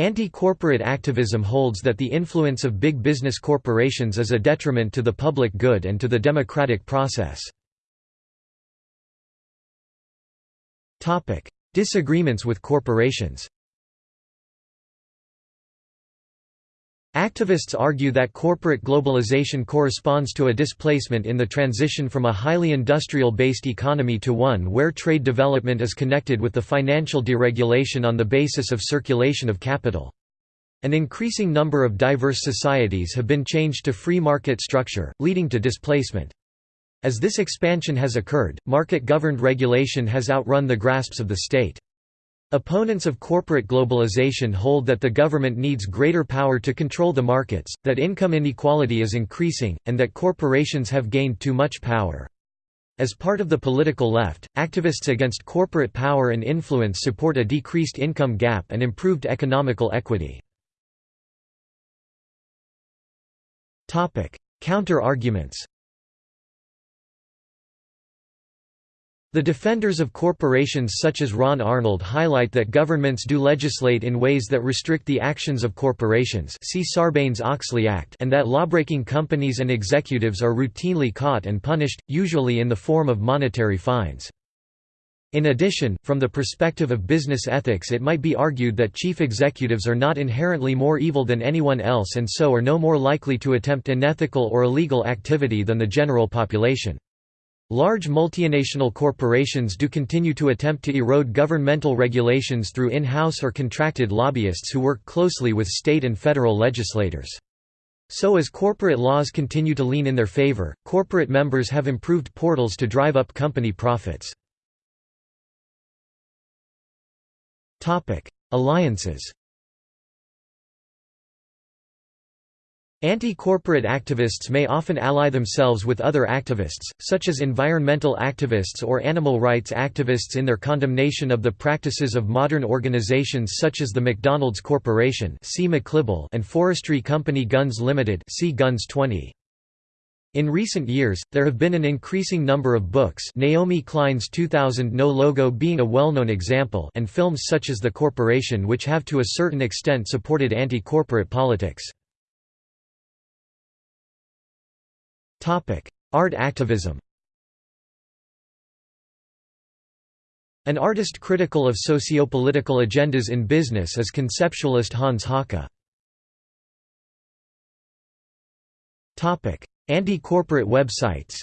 Anti-corporate activism holds that the influence of big business corporations is a detriment to the public good and to the democratic process. Disagreements with corporations Activists argue that corporate globalization corresponds to a displacement in the transition from a highly industrial-based economy to one where trade development is connected with the financial deregulation on the basis of circulation of capital. An increasing number of diverse societies have been changed to free market structure, leading to displacement. As this expansion has occurred, market-governed regulation has outrun the grasps of the state. Opponents of corporate globalization hold that the government needs greater power to control the markets, that income inequality is increasing, and that corporations have gained too much power. As part of the political left, activists against corporate power and influence support a decreased income gap and improved economical equity. Counter-arguments The defenders of corporations such as Ron Arnold highlight that governments do legislate in ways that restrict the actions of corporations see Sarbanes-Oxley Act and that lawbreaking companies and executives are routinely caught and punished, usually in the form of monetary fines. In addition, from the perspective of business ethics it might be argued that chief executives are not inherently more evil than anyone else and so are no more likely to attempt unethical or illegal activity than the general population. Large multinational corporations do continue to attempt to erode governmental regulations through in-house or contracted lobbyists who work closely with state and federal legislators. So as corporate laws continue to lean in their favor, corporate members have improved portals to drive up company profits. Alliances Anti-corporate activists may often ally themselves with other activists, such as environmental activists or animal rights activists in their condemnation of the practices of modern organizations such as the McDonald's Corporation and Forestry Company Gunns Limited Gunns 20. In recent years, there have been an increasing number of books Naomi Klein's 2000 No Logo being a well-known example and films such as The Corporation which have to a certain extent supported anti-corporate politics. Art activism. An artist critical of socio-political agendas in business is conceptualist Hans Haacke. Anti-corporate websites.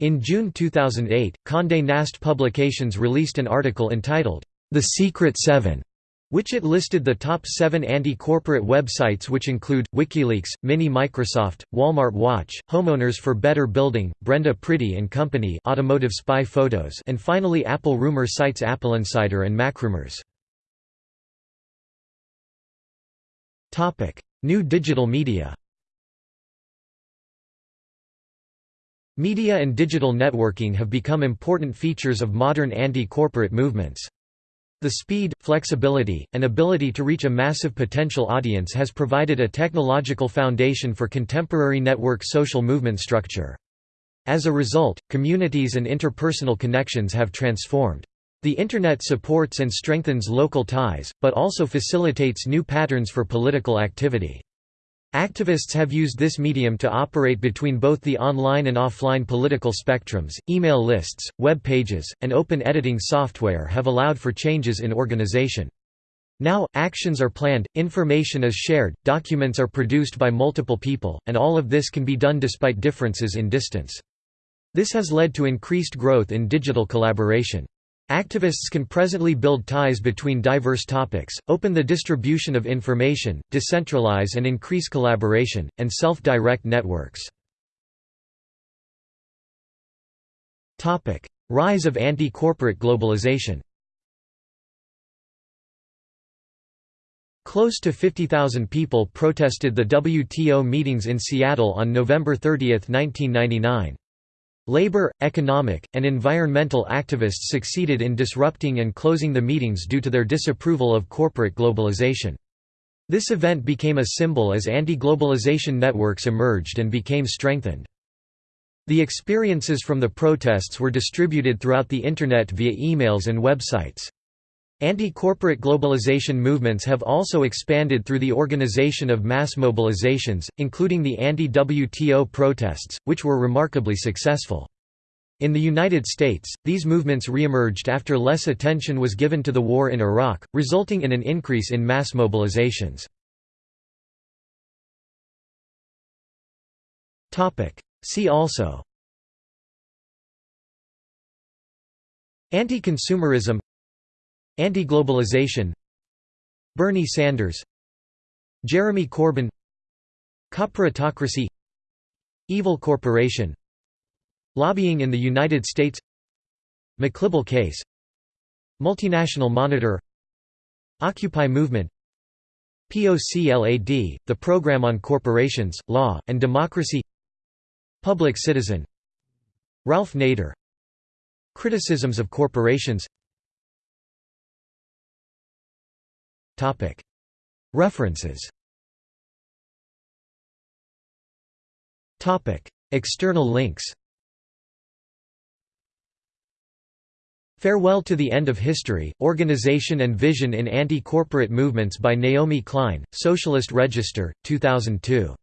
In June 2008, Condé Nast Publications released an article entitled, The Secret Seven, which it listed the top seven anti-corporate websites which include, WikiLeaks, Mini Microsoft, Walmart Watch, Homeowners for Better Building, Brenda Priddy and Company Automotive Spy Photos and finally Apple rumor sites AppleInsider and MacRumors. New digital media Media and digital networking have become important features of modern anti-corporate movements. The speed, flexibility, and ability to reach a massive potential audience has provided a technological foundation for contemporary network social movement structure. As a result, communities and interpersonal connections have transformed. The Internet supports and strengthens local ties, but also facilitates new patterns for political activity. Activists have used this medium to operate between both the online and offline political spectrums. Email lists, web pages, and open editing software have allowed for changes in organization. Now, actions are planned, information is shared, documents are produced by multiple people, and all of this can be done despite differences in distance. This has led to increased growth in digital collaboration. Activists can presently build ties between diverse topics, open the distribution of information, decentralize and increase collaboration, and self-direct networks. Rise of anti-corporate globalization Close to 50,000 people protested the WTO meetings in Seattle on November 30, 1999. Labor, economic, and environmental activists succeeded in disrupting and closing the meetings due to their disapproval of corporate globalization. This event became a symbol as anti-globalization networks emerged and became strengthened. The experiences from the protests were distributed throughout the Internet via emails and websites. Anti-corporate globalization movements have also expanded through the organization of mass mobilizations, including the anti-WTO protests, which were remarkably successful. In the United States, these movements reemerged after less attention was given to the war in Iraq, resulting in an increase in mass mobilizations. See also Anti-consumerism Anti-globalization. Bernie Sanders. Jeremy Corbyn. Corporatocracy Evil corporation. Lobbying in the United States. McLibel case. Multinational Monitor. Occupy movement. POCLAD, the Program on Corporations, Law, and Democracy. Public Citizen. Ralph Nader. Criticisms of corporations References. External links. Farewell to the End of History, Organization and Vision in Anti-Corporate Movements by Naomi Klein, Socialist Register, 2002.